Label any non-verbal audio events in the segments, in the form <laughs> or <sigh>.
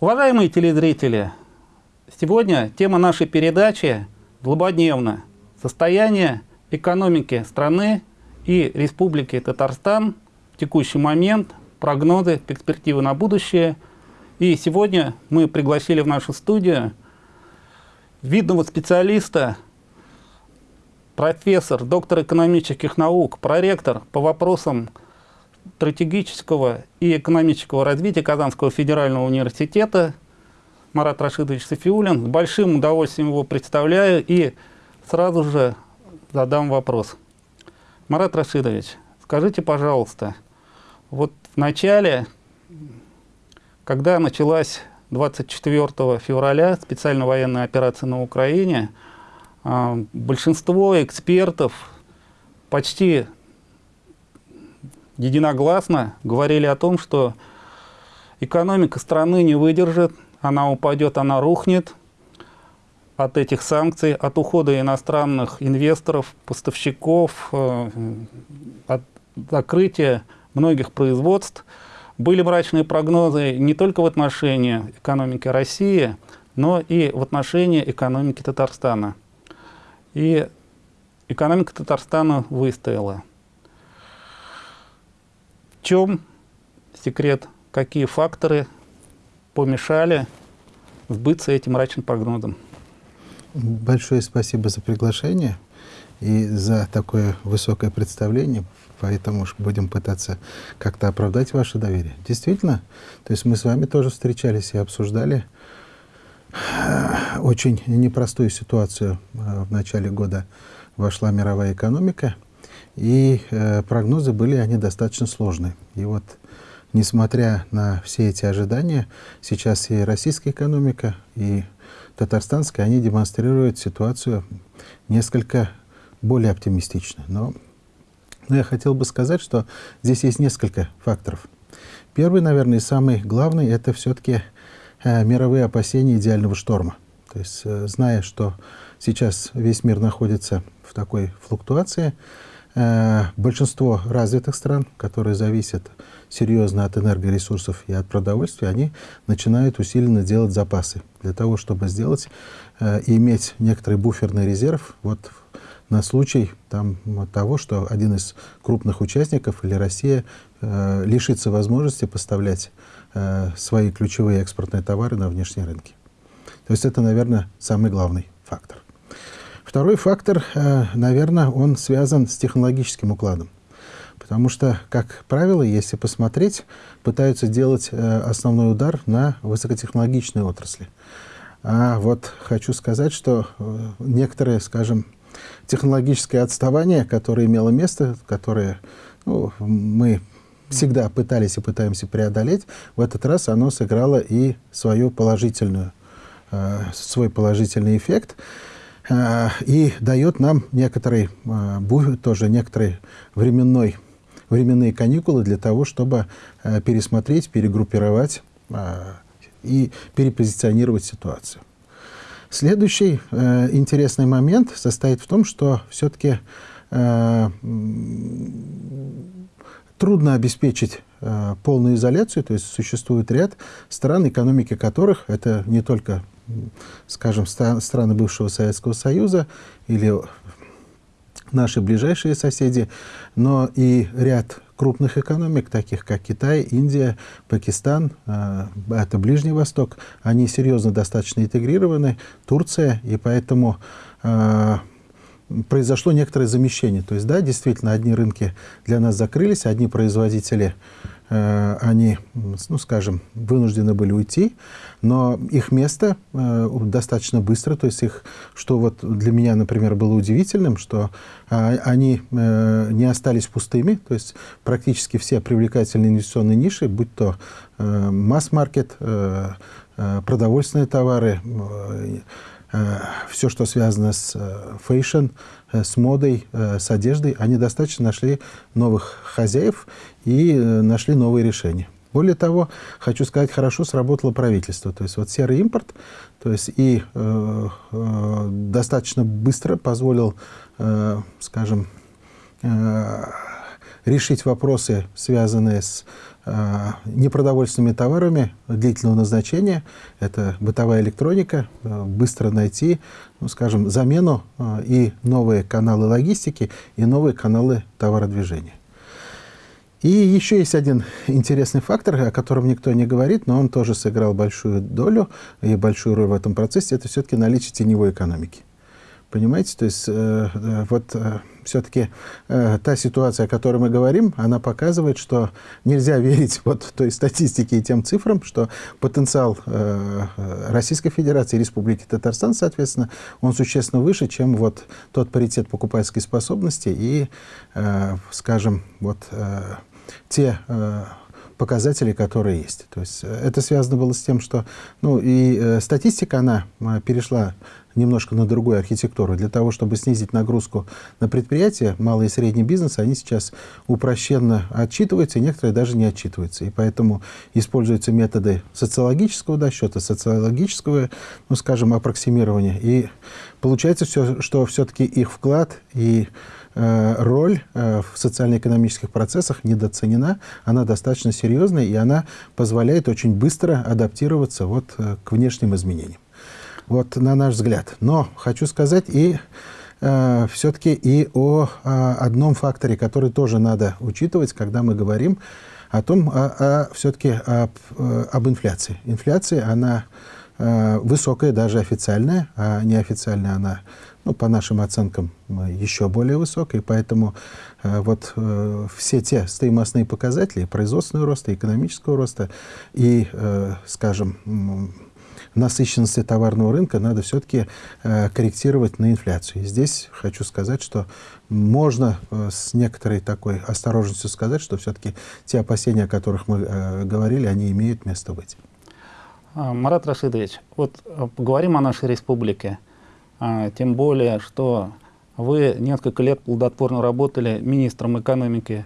Уважаемые телезрители, сегодня тема нашей передачи злободневна. Состояние экономики страны и Республики Татарстан в текущий момент, прогнозы, перспективы на будущее. И сегодня мы пригласили в нашу студию видного специалиста, профессор, доктор экономических наук, проректор по вопросам стратегического и экономического развития Казанского федерального университета Марат Рашидович Софиулин. С большим удовольствием его представляю и сразу же задам вопрос. Марат Рашидович, скажите, пожалуйста, вот в начале, когда началась 24 февраля специальная военная операция на Украине, а, большинство экспертов почти единогласно говорили о том, что экономика страны не выдержит, она упадет, она рухнет от этих санкций, от ухода иностранных инвесторов, поставщиков, э, от закрытия многих производств. Были мрачные прогнозы не только в отношении экономики России, но и в отношении экономики Татарстана. И экономика Татарстана выстояла чем секрет, какие факторы помешали сбыться этим мрачным прогнозом? Большое спасибо за приглашение и за такое высокое представление, поэтому будем пытаться как-то оправдать ваше доверие. Действительно, то есть мы с вами тоже встречались и обсуждали э, очень непростую ситуацию. Э, в начале года вошла мировая экономика – и э, прогнозы были они достаточно сложные. И вот, несмотря на все эти ожидания, сейчас и российская экономика, и татарстанская, они демонстрируют ситуацию несколько более оптимистично. Но, но я хотел бы сказать, что здесь есть несколько факторов. Первый, наверное, и самый главный, это все-таки э, мировые опасения идеального шторма. То есть, э, зная, что сейчас весь мир находится в такой флуктуации, большинство развитых стран, которые зависят серьезно от энергоресурсов и от продовольствия, они начинают усиленно делать запасы для того, чтобы сделать э, и иметь некоторый буферный резерв вот, на случай там, того, что один из крупных участников или Россия э, лишится возможности поставлять э, свои ключевые экспортные товары на внешние рынки. То есть это, наверное, самый главный фактор. Второй фактор, э, наверное, он связан с технологическим укладом. Потому что, как правило, если посмотреть, пытаются делать э, основной удар на высокотехнологичные отрасли. А вот хочу сказать, что э, некоторые, скажем, технологическое отставание, которое имело место, которое ну, мы всегда пытались и пытаемся преодолеть, в этот раз оно сыграло и свою положительную, свой положительный эффект. Э, и дает нам некоторый, э, тоже некоторый временной, временные каникулы для того, чтобы э, пересмотреть, перегруппировать и перепозиционировать ситуацию. Следующий интересный момент состоит в том, что все-таки трудно обеспечить полную изоляцию, то есть существует ряд стран, экономики которых, это не только скажем, страны бывшего Советского Союза или наши ближайшие соседи, но и ряд крупных экономик, таких как Китай, Индия, Пакистан, а, это Ближний Восток, они серьезно достаточно интегрированы, Турция, и поэтому а, произошло некоторое замещение. То есть, да, действительно, одни рынки для нас закрылись, одни производители они, ну, скажем, вынуждены были уйти, но их место э, достаточно быстро, то есть их, что вот для меня, например, было удивительным, что а, они э, не остались пустыми, то есть практически все привлекательные инвестиционные ниши, будь то масс-маркет, продовольственные товары, все, что связано с fashion, с модой, с одеждой, они достаточно нашли новых хозяев, и э, нашли новые решения. Более того, хочу сказать, хорошо сработало правительство. То есть вот серый импорт, то есть и э, э, достаточно быстро позволил, э, скажем, э, решить вопросы, связанные с э, непродовольственными товарами длительного назначения. Это бытовая электроника, э, быстро найти, ну, скажем, замену э, и новые каналы логистики, и новые каналы товародвижения. И еще есть один интересный фактор, о котором никто не говорит, но он тоже сыграл большую долю и большую роль в этом процессе, это все-таки наличие теневой экономики. Понимаете, то есть э, э, вот э, все-таки э, та ситуация, о которой мы говорим, она показывает, что нельзя <laughs> верить вот той статистике и тем цифрам, что потенциал э, Российской Федерации Республики Татарстан, соответственно, он существенно выше, чем вот тот паритет покупательской способности и, э, скажем, вот э, те э, показатели, которые есть. То есть э, это связано было с тем, что ну, и э, статистика, она э, перешла немножко на другую архитектуру. Для того, чтобы снизить нагрузку на предприятия, малый и средний бизнес, они сейчас упрощенно отчитываются, и некоторые даже не отчитываются. И поэтому используются методы социологического досчета, социологического, ну, скажем, аппроксимирования. И получается, все, что все-таки их вклад и роль э, в социально-экономических процессах недооценена, она достаточно серьезная, и она позволяет очень быстро адаптироваться вот, э, к внешним изменениям вот на наш взгляд. Но хочу сказать и э, все-таки и о, о одном факторе, который тоже надо учитывать, когда мы говорим о том, о, все-таки об, э, об инфляции. Инфляция, она э, высокая, даже официальная, а неофициальная она, ну, по нашим оценкам, еще более высокая. Поэтому э, вот э, все те стоимостные показатели, производственного роста, экономического роста и, э, скажем, насыщенности товарного рынка надо все-таки э, корректировать на инфляцию. И здесь хочу сказать, что можно э, с некоторой такой осторожностью сказать, что все-таки те опасения, о которых мы э, говорили, они имеют место быть. А, Марат Рашидович, вот э, поговорим о нашей республике. А, тем более, что вы несколько лет плодотворно работали министром экономики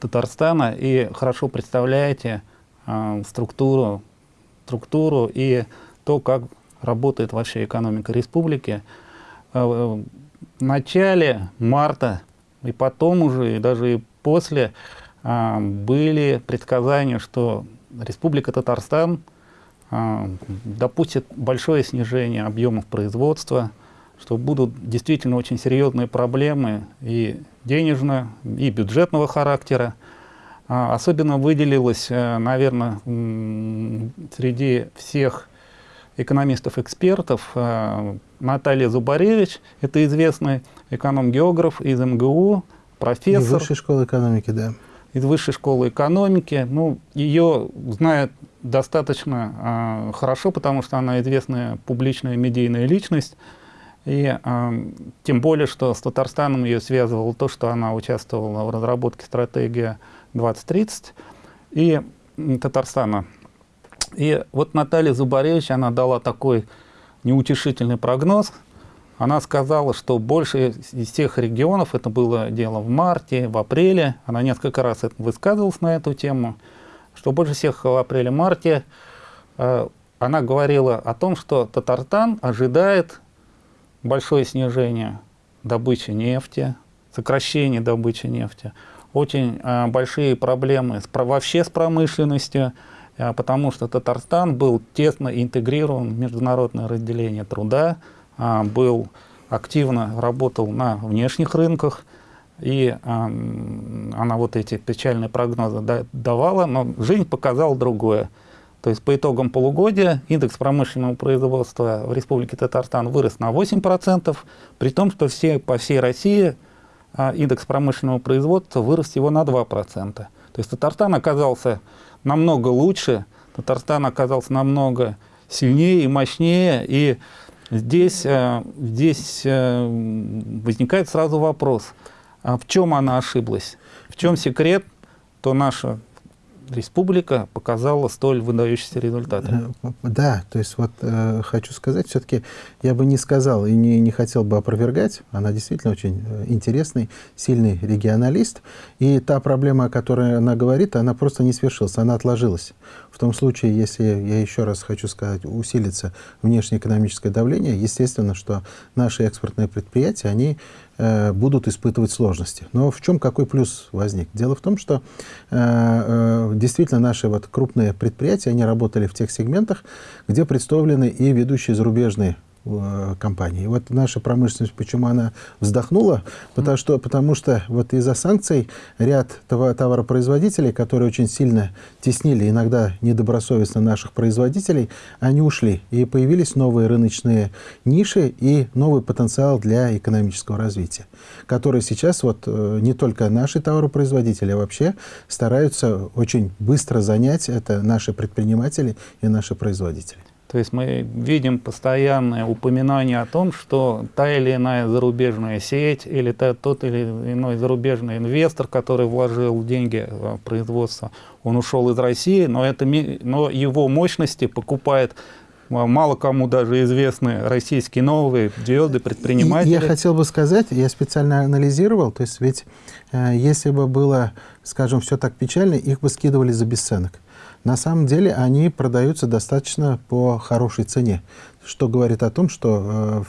Татарстана и хорошо представляете а, структуру, структуру и то, как работает вообще экономика республики. Э, в начале марта и потом уже, и даже и после а, были предсказания, что Республика Татарстан а, допустит большое снижение объемов производства, что будут действительно очень серьезные проблемы и денежного, и бюджетного характера. А, особенно выделилось, э, наверное, среди всех экономистов-экспертов э, Наталья Зубаревич, это известный эконом-географ из МГУ, профессор. Из Высшей школы экономики, да. Из Высшей школы экономики. Ну, ее знают достаточно э, хорошо, потому что она известная публичная медийная личность. И э, тем более, что с Татарстаном ее связывало то, что она участвовала в разработке стратегии 2030 и Татарстана и вот Наталья Зубаревич, она дала такой неутешительный прогноз. Она сказала, что больше из всех регионов, это было дело в марте, в апреле, она несколько раз высказывалась на эту тему, что больше всех в апреле-марте э, она говорила о том, что Татарстан ожидает большое снижение добычи нефти, сокращение добычи нефти, очень э, большие проблемы с, вообще с промышленностью, а, потому что Татарстан был тесно интегрирован в международное разделение труда, был активно работал на внешних рынках, и она вот эти печальные прогнозы давала, но жизнь показала другое. То есть по итогам полугодия индекс промышленного производства в Республике Татарстан вырос на 8%, при том, что все, по всей России а, индекс промышленного производства вырос всего на 2%. То есть Татарстан оказался намного лучше, Татарстан оказался намного сильнее и мощнее, и здесь, э, здесь э, возникает сразу вопрос, а в чем она ошиблась? В чем секрет, то наша республика показала столь выдающиеся результаты. Э, да, то есть вот э, хочу сказать, все-таки я бы не сказал и не, не хотел бы опровергать, она действительно очень э, интересный, сильный регионалист, и та проблема, о которой она говорит, она просто не свершилась, она отложилась. В том случае, если, я еще раз хочу сказать, усилится внешнеэкономическое давление, естественно, что наши экспортные предприятия, они будут испытывать сложности. Но в чем какой плюс возник? Дело в том, что э, э, действительно наши вот крупные предприятия, они работали в тех сегментах, где представлены и ведущие зарубежные Э, компании. Вот наша промышленность, почему она вздохнула? Потому что, потому что вот из-за санкций ряд товаропроизводителей, которые очень сильно теснили иногда недобросовестно наших производителей, они ушли. И появились новые рыночные ниши и новый потенциал для экономического развития, который сейчас вот э, не только наши товаропроизводители, а вообще стараются очень быстро занять. Это наши предприниматели и наши производители. То есть мы видим постоянное упоминание о том, что та или иная зарубежная сеть или тот или иной зарубежный инвестор, который вложил деньги в производство, он ушел из России, но, это, но его мощности покупает мало кому даже известны российские новые звезды, предприниматели. Я хотел бы сказать, я специально анализировал, то есть ведь э, если бы было, скажем, все так печально, их бы скидывали за бесценок. На самом деле они продаются достаточно по хорошей цене что говорит о том, что э,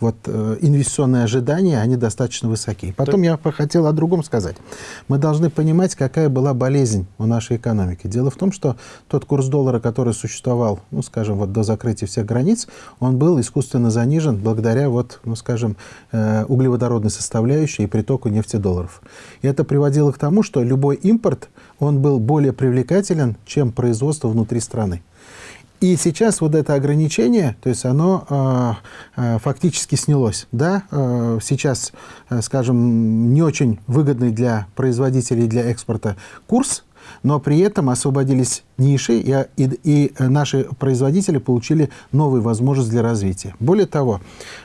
вот, э, инвестиционные ожидания, они достаточно высоки. Потом я хотел о другом сказать. Мы должны понимать, какая была болезнь у нашей экономики. Дело в том, что тот курс доллара, который существовал, ну, скажем, вот до закрытия всех границ, он был искусственно занижен благодаря, вот, ну, скажем, э, углеводородной составляющей и притоку нефтедолларов. И это приводило к тому, что любой импорт, он был более привлекателен, чем производство внутри страны. И сейчас вот это ограничение, то есть оно э, э, фактически снялось. Да? Э, сейчас, э, скажем, не очень выгодный для производителей для экспорта курс, но при этом освободились ниши, и, и, и наши производители получили новые возможности для развития. Более того,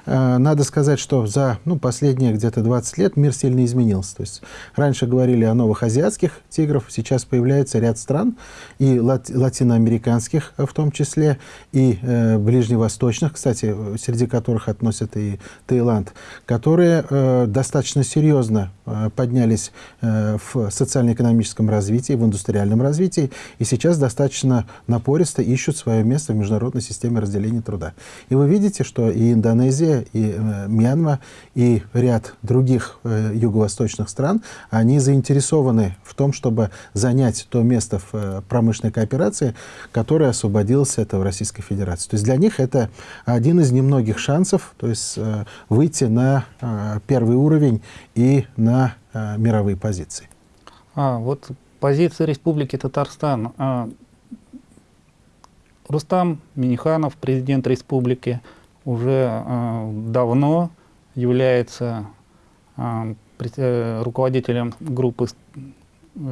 э, надо сказать, что за ну, последние где-то 20 лет мир сильно изменился. То есть раньше говорили о новых азиатских тигров, сейчас появляется ряд стран, и лати латиноамериканских в том числе, и э, ближневосточных, кстати, среди которых относят и Таиланд, которые э, достаточно серьезно э, поднялись э, в социально-экономическом развитии, в индустриальном развитии, и сейчас достаточно напористо ищут свое место в международной системе разделения труда. И вы видите, что и Индонезия, и э, Мьянма, и ряд других э, юго-восточных стран, они заинтересованы в том, чтобы занять то место в э, промышленной кооперации, которое освободилось это в Российской Федерации. То есть для них это один из немногих шансов то есть, э, выйти на э, первый уровень и на э, мировые позиции. А, вот позиция Республики Татарстан. А, Рустам Миниханов, президент республики, уже а, давно является а, э, руководителем группы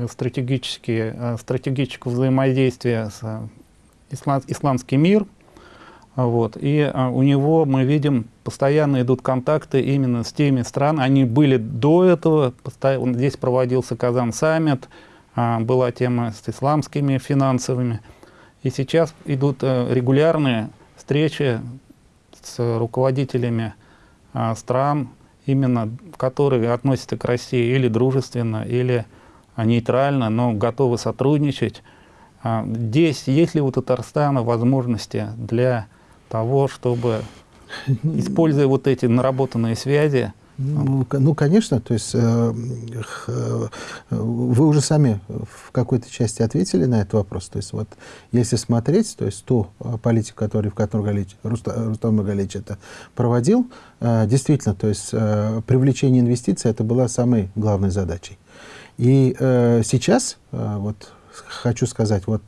стратегические, стратегического взаимодействия с ислам, «Исламский мир». Вот. И у него, мы видим, постоянно идут контакты именно с теми странами. Они были до этого, здесь проводился Казан-саммит, была тема с исламскими финансовыми. И сейчас идут э, регулярные встречи с руководителями а, стран, именно которые относятся к России или дружественно, или нейтрально, но готовы сотрудничать. А, здесь есть ли у Татарстана возможности для того, чтобы, используя вот эти наработанные связи, ну, ну, конечно, то есть э, э, вы уже сами в какой-то части ответили на этот вопрос. То есть вот если смотреть, то есть ту э, политику, которую, в которой Рустам Галич это проводил, э, действительно, то есть э, привлечение инвестиций это была самой главной задачей. И э, сейчас, вот хочу сказать, вот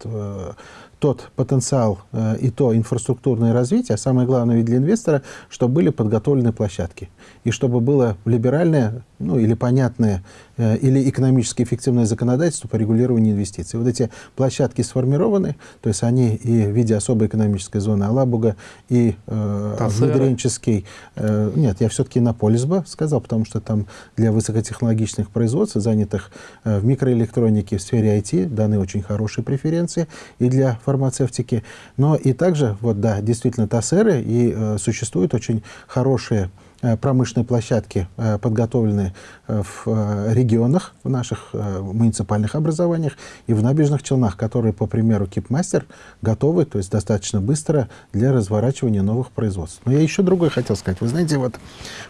тот потенциал э, и то инфраструктурное развитие, а самое главное ведь для инвестора, чтобы были подготовлены площадки. И чтобы было либеральное, ну или понятное, или экономически эффективное законодательство по регулированию инвестиций. Вот эти площадки сформированы, то есть они и в виде особой экономической зоны Алабуга, и э, внедренческий... Э, нет, я все-таки на Полисба сказал, потому что там для высокотехнологичных производств, занятых э, в микроэлектронике, в сфере IT, даны очень хорошие преференции и для фармацевтики. Но и также, вот да, действительно, ТАСЭРы, и э, существуют очень хорошие Э, промышленные площадки э, подготовлены э, в регионах, в наших муниципальных образованиях и в набережных Челнах, которые, по примеру Кипмастер, готовы, то есть достаточно быстро для разворачивания новых производств. Но я еще другое хотел сказать. Вы знаете, вот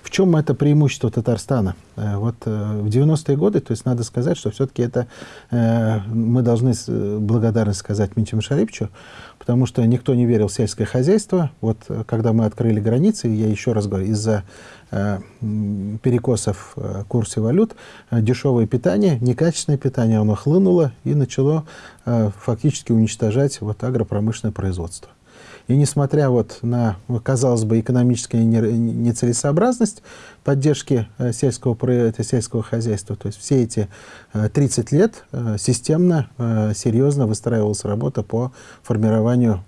в чем это преимущество Татарстана? Вот в 90-е годы, то есть надо сказать, что все-таки это мы должны благодарность сказать Минчему Шарипчу, потому что никто не верил в сельское хозяйство. Вот когда мы открыли границы, я еще раз говорю, из-за Э, перекосов в курсе валют, э, дешевое питание, некачественное питание, оно хлынуло и начало э, фактически уничтожать вот агропромышленное производство. И несмотря вот на, казалось бы, экономическую нецелесообразность поддержки сельского, сельского хозяйства, то есть все эти 30 лет системно, серьезно выстраивалась работа по формированию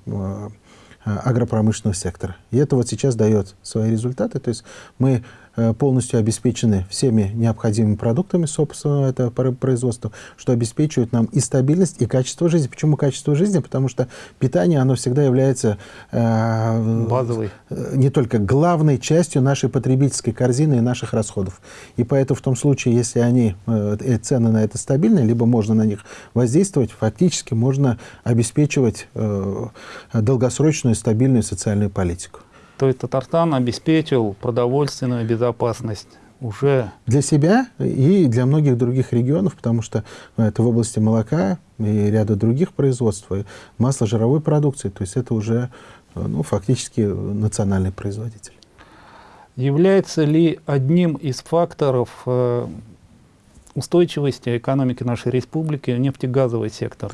Э, агропромышленного сектора. И это вот сейчас дает свои результаты. То есть мы Э, полностью обеспечены всеми необходимыми продуктами собственного этого производства, что обеспечивает нам и стабильность, и качество жизни. Почему качество жизни? Потому что питание, оно всегда является э, базовой, э, не только главной частью нашей потребительской корзины и наших расходов. И поэтому в том случае, если они, э, цены на это стабильные, либо можно на них воздействовать, фактически можно обеспечивать э, долгосрочную стабильную социальную политику. То есть Татарстан обеспечил продовольственную безопасность уже... Для себя и для многих других регионов, потому что ну, это в области молока и ряда других производств, масло жировой продукции, то есть это уже ну, фактически национальный производитель. Является ли одним из факторов э, устойчивости экономики нашей республики нефтегазовый сектор?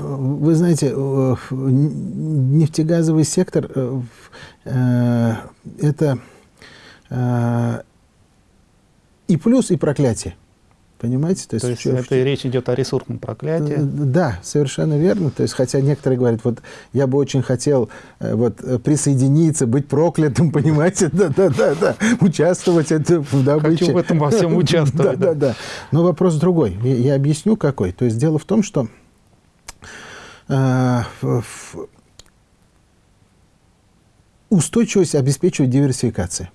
Вы знаете, э, нефтегазовый сектор э, э, – это и плюс, и проклятие. Понимаете? То есть, То есть что, это что... речь идет о ресурсном проклятии? Да, совершенно верно. То есть, хотя некоторые говорят, вот я бы очень хотел вот, присоединиться, быть проклятым, <laughs> понимаете? Да, да, да, да. Участвовать это в добыче. Хочу в этом во всем <laughs> участвовать. Да, да, да. Но вопрос другой. Я объясню, какой. То есть, дело в том, что устойчивость обеспечивает диверсификация.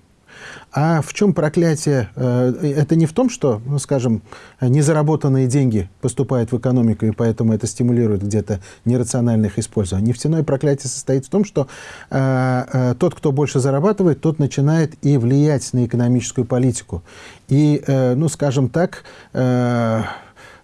А в чем проклятие? Э, это не в том, что, ну, скажем, незаработанные деньги поступают в экономику, и поэтому это стимулирует где-то нерациональное их использование. Нефтяное проклятие состоит в том, что э, э, тот, кто больше зарабатывает, тот начинает и влиять на экономическую политику. И, э, ну, скажем так, э,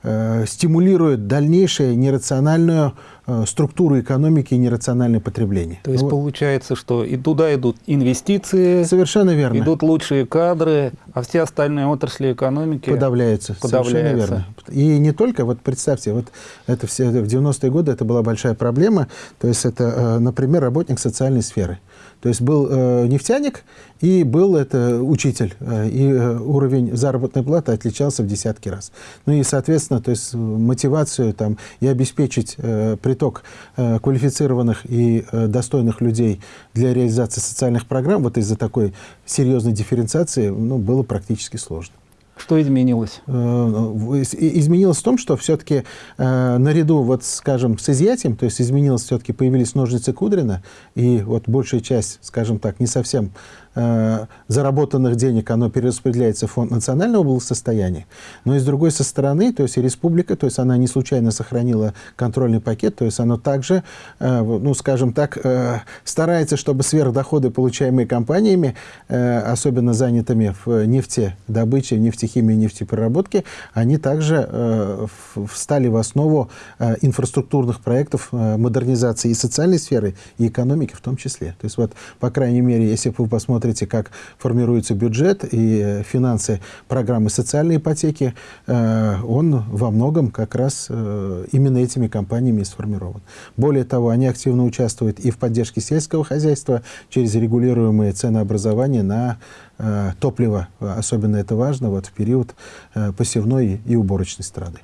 э, стимулирует дальнейшее нерациональную Э, структуру экономики и нерациональное потребление. То есть ну, получается, что и туда идут инвестиции, совершенно верно. идут лучшие кадры, а все остальные отрасли экономики подавляются. подавляются. Совершенно верно. И не только, вот представьте, вот это все в 90-е годы это была большая проблема, то есть это, э, например, работник социальной сферы. То есть был э, нефтяник и был это учитель. Э, и э, уровень заработной платы отличался в десятки раз. Ну и, соответственно, то есть мотивацию там, и обеспечить э, приток э, квалифицированных и э, достойных людей для реализации социальных программ вот из-за такой серьезной дифференциации ну, было практически сложно. Что изменилось? Э, изменилось в том, что все-таки э, наряду, вот, скажем, с изъятием, то есть изменилось все-таки, появились ножницы Кудрина, и вот большая часть, скажем так, не совсем заработанных денег, оно перераспределяется в фонд национального благосостояния. Но и с другой со стороны, то есть и республика, то есть она не случайно сохранила контрольный пакет, то есть оно также, э, ну, скажем так, э, старается, чтобы сверхдоходы, получаемые компаниями, э, особенно занятыми в нефтедобыче, нефтехимии, нефтепереработки, они также э, встали в основу э, инфраструктурных проектов э, модернизации и социальной сферы, и экономики в том числе. То есть вот, по крайней мере, если вы посмотрите, как формируется бюджет и финансы программы социальной ипотеки, он во многом как раз именно этими компаниями сформирован. Более того, они активно участвуют и в поддержке сельского хозяйства через регулируемые ценообразования на Э, топлива. Особенно это важно вот в период э, посевной и уборочной страды.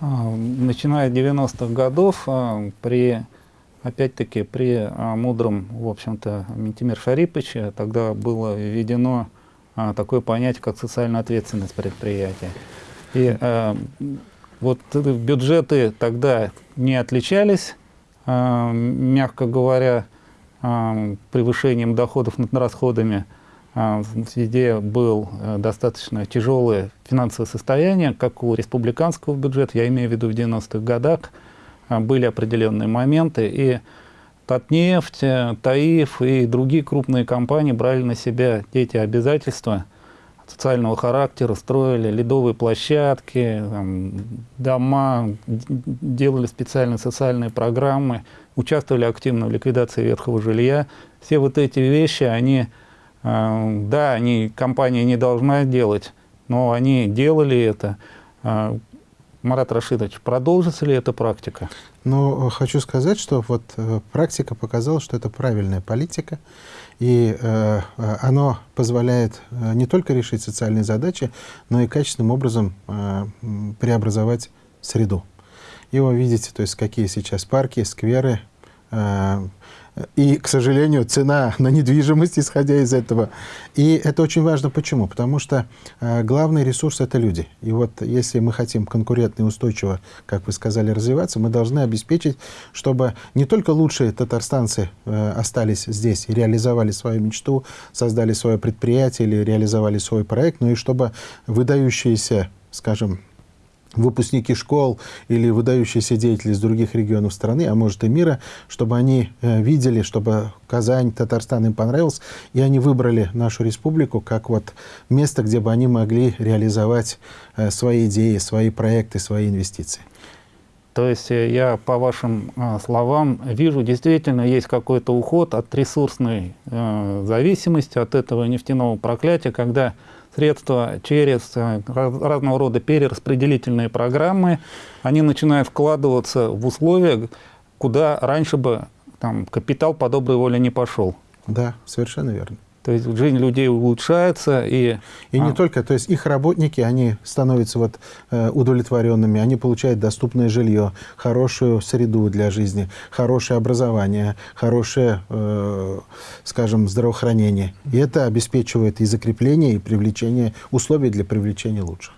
А, начиная с 90-х годов, а, при, опять-таки, при а, мудром, в общем-то, Ментимир Шариповиче, тогда было введено такое понятие, как социальная ответственность предприятия. И вот бюджеты тогда не отличались, мягко говоря, превышением доходов над расходами. А, везде был э, достаточно тяжелое финансовое состояние, как у республиканского бюджета, я имею в виду в 90-х годах, а, были определенные моменты, и Татнефть, э, Таиф и другие крупные компании брали на себя эти обязательства социального характера, строили ледовые площадки, там, дома, делали специальные социальные программы, участвовали активно в ликвидации ветхого жилья. Все вот эти вещи, они а, да, они, компания не должна делать, но они делали это. Марат Рашидович, продолжится ли эта практика? Ну, хочу сказать, что вот э, практика показала, что это правильная политика, и э, оно позволяет э, не только решить социальные задачи, но и качественным образом э, преобразовать среду. И вы видите, то есть какие сейчас парки, скверы, э, и, к сожалению, цена на недвижимость, исходя из этого. И это очень важно. Почему? Потому что э, главный ресурс – это люди. И вот если мы хотим конкурентно и устойчиво, как вы сказали, развиваться, мы должны обеспечить, чтобы не только лучшие татарстанцы э, остались здесь и реализовали свою мечту, создали свое предприятие или реализовали свой проект, но и чтобы выдающиеся, скажем, выпускники школ или выдающиеся деятели из других регионов страны, а может и мира, чтобы они э, видели, чтобы Казань, Татарстан им понравился, и они выбрали нашу республику как вот место, где бы они могли реализовать э, свои идеи, свои проекты, свои инвестиции. То есть э, я по вашим словам вижу, действительно есть какой-то уход от ресурсной зависимости, от этого нефтяного проклятия, когда средства через э, разного рода перераспределительные программы, они начинают вкладываться в условия, куда раньше бы там, капитал по доброй воле не пошел. Да, совершенно верно. То есть жизнь людей улучшается. И, и а... не только, то есть их работники, они становятся вот, э, удовлетворенными, они получают доступное жилье, хорошую среду для жизни, хорошее образование, хорошее, э, скажем, здравоохранение. И это обеспечивает и закрепление, и привлечение, условий для привлечения лучших.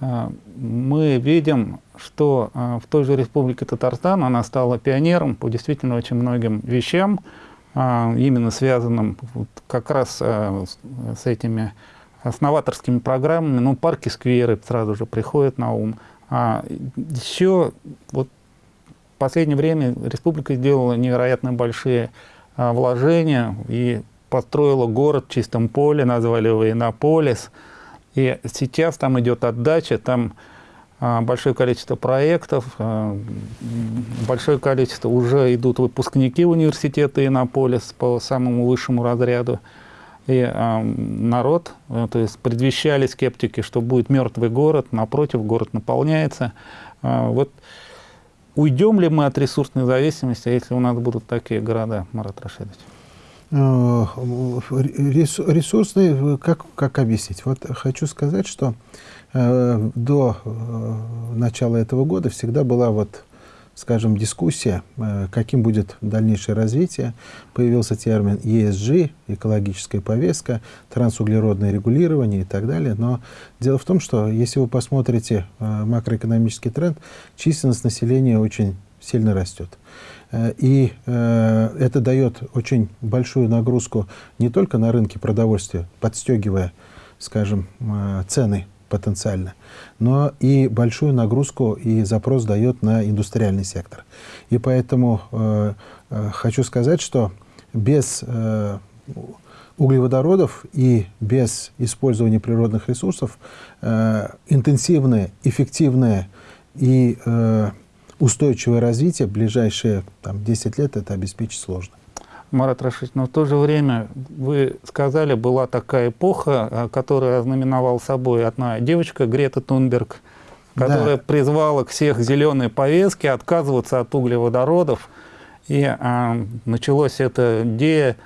А, мы видим, что а, в той же Республике Татарстан она стала пионером по действительно очень многим вещам, а, именно связанным вот как раз а, с этими основаторскими программами, ну, парки, скверы сразу же приходят на ум. А еще вот в последнее время республика сделала невероятно большие а, вложения и построила город в чистом поле, назвали его Иннополис. И сейчас там идет отдача, там а, большое количество проектов, а, большое количество уже идут выпускники университета Иннополис по самому высшему разряду. И а, народ, то есть предвещали скептики, что будет мертвый город, напротив, город наполняется. Вот уйдем ли мы от ресурсной зависимости, если у нас будут такие города, Марат Рашидович? Э, ресурсный, как, как объяснить? Вот хочу сказать, что Э, до э, начала этого года всегда была вот скажем, дискуссия, э, каким будет дальнейшее развитие. Появился термин ESG, экологическая повестка, трансуглеродное регулирование и так далее. Но дело в том, что если вы посмотрите макроэкономический тренд, численность населения очень сильно растет. И это дает очень большую нагрузку не только на рынке продовольствия, подстегивая, скажем, цены потенциально, но и большую нагрузку и запрос дает на индустриальный сектор. И поэтому э, э, хочу сказать, что без э, углеводородов и без использования природных ресурсов э, интенсивное, эффективное и э, устойчивое развитие в ближайшие там, 10 лет это обеспечить сложно. Марат Рашидович, но в то же время вы сказали, была такая эпоха, э, которая ознаменовала собой одна девочка, Грета Тунберг, которая да. призвала всех зеленой повестки отказываться от углеводородов. И а, началось это де,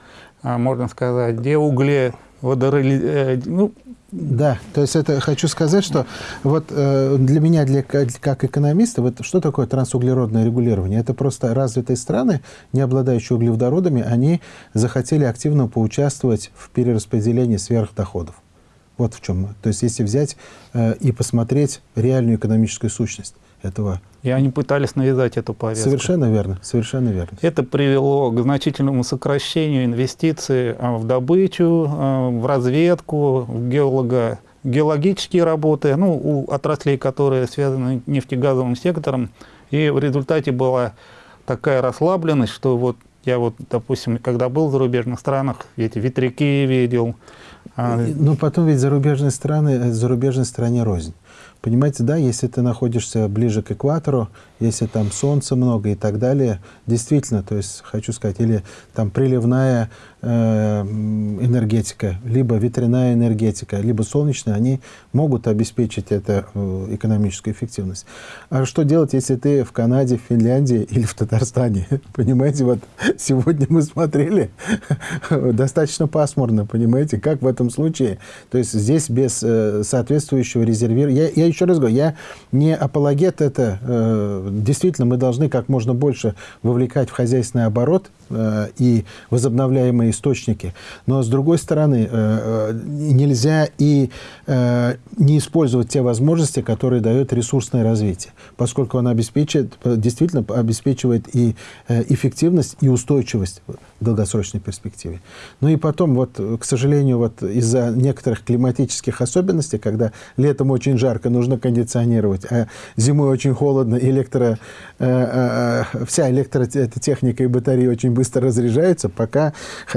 а, можно сказать, де угле водороли, ну, да, то есть это хочу сказать, что вот э, для меня, для, как экономиста, вот что такое трансуглеродное регулирование? Это просто развитые страны, не обладающие углеводородами, они захотели активно поучаствовать в перераспределении сверхдоходов. Вот в чем. То есть если взять э, и посмотреть реальную экономическую сущность этого. И они пытались навязать эту повестку. Совершенно верно, совершенно верно. Это привело к значительному сокращению инвестиций а, в добычу, а, в разведку, в геолого, геологические работы, ну, у отраслей, которые связаны с нефтегазовым сектором. И в результате была такая расслабленность, что вот я вот, допустим, когда был в зарубежных странах, эти ветряки видел. А, Но потом ведь зарубежные страны, зарубежной стране рознь. Понимаете, да, если ты находишься ближе к экватору, если там солнца много и так далее, действительно, то есть, хочу сказать, или там приливная энергетика, либо ветряная энергетика, либо солнечная, они могут обеспечить эту э, экономическую эффективность. А что делать, если ты в Канаде, в Финляндии или в Татарстане? <laughs> Понимаете, вот сегодня мы смотрели, <laughs> достаточно пасмурно, понимаете, как в этом случае? То есть здесь без э, соответствующего резервирования, я, я еще раз говорю, я не апологет это. Э, действительно, мы должны как можно больше вовлекать в хозяйственный оборот э, и возобновляемые источники. Но, с другой стороны, э, нельзя и не использовать те возможности, которые дает ресурсное развитие, поскольку оно обеспечивает, действительно обеспечивает и эффективность, и устойчивость в долгосрочной перспективе. Ну и потом, вот, к сожалению, вот из-за некоторых климатических особенностей, когда летом очень жарко, нужно кондиционировать, а зимой очень холодно, электро, э, э, э вся электротехника и батареи очень быстро разряжаются, пока,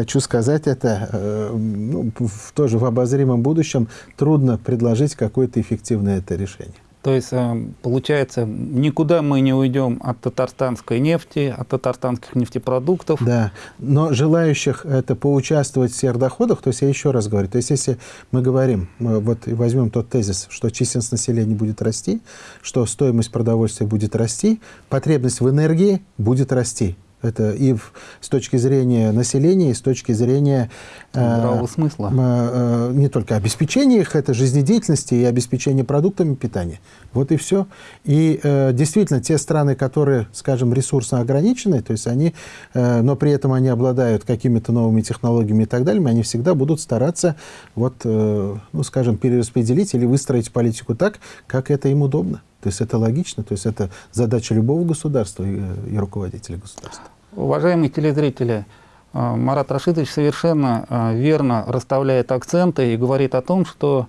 хочу сказать это, э, ну, в, тоже в обозримом будущем трудно предложить какое-то эффективное это решение. То есть, э, получается, никуда мы не уйдем от татарстанской нефти, от татарстанских нефтепродуктов. Да, но желающих это поучаствовать в сверхдоходах, то есть я еще раз говорю, то есть если мы говорим, вот возьмем тот тезис, что численность населения будет расти, что стоимость продовольствия будет расти, потребность в энергии будет расти. Это и в, с точки зрения населения, и с точки зрения э, здравого э, смысла. Э, э, не только обеспечения их, это жизнедеятельности и обеспечения продуктами питания. Вот и все. И э, действительно, те страны, которые, скажем, ресурсно ограничены, то есть они, э, но при этом они обладают какими-то новыми технологиями и так далее, они всегда будут стараться, вот, э, ну, скажем, перераспределить или выстроить политику так, как это им удобно. То есть это логично, то есть это задача любого государства и, и руководителя государства. Уважаемые телезрители, э, Марат Рашидович совершенно э, верно расставляет акценты и говорит о том, что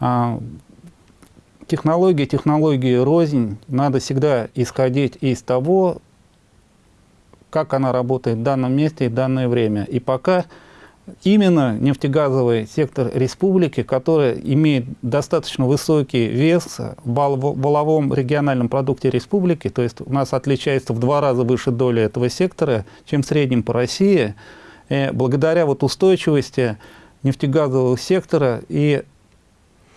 э, технологии, технологии рознь, надо всегда исходить из того, как она работает в данном месте и в данное время. И пока именно нефтегазовый сектор республики, который имеет достаточно высокий вес в валовом региональном продукте республики, то есть у нас отличается в два раза выше доля этого сектора, чем в среднем по России, и благодаря вот устойчивости нефтегазового сектора и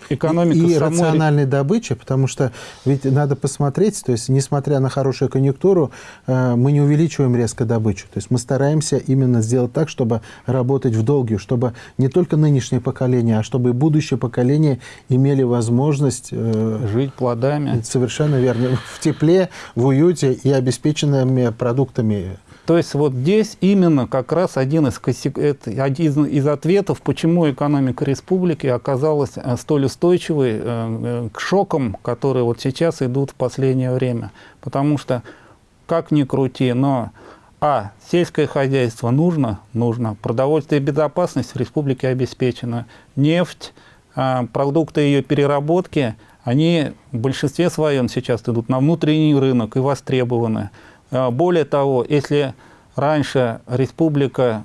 экономика и, самой... рациональной добычи, потому что ведь надо посмотреть, то есть несмотря на хорошую конъюнктуру, э, мы не увеличиваем резко добычу. То есть мы стараемся именно сделать так, чтобы работать в долгую, чтобы не только нынешнее поколение, а чтобы и будущее поколение имели возможность... Э, Жить плодами. Совершенно верно. В тепле, в уюте и обеспеченными продуктами то есть вот здесь именно как раз один из, один из ответов, почему экономика республики оказалась э, столь устойчивой э, э, к шокам, которые вот сейчас идут в последнее время. Потому что, как ни крути, но а. Сельское хозяйство нужно? Нужно. Продовольствие и безопасность в республике обеспечена. Нефть, продукты ее переработки, они в большинстве своем сейчас идут на внутренний рынок и востребованы. А, более того, если раньше республика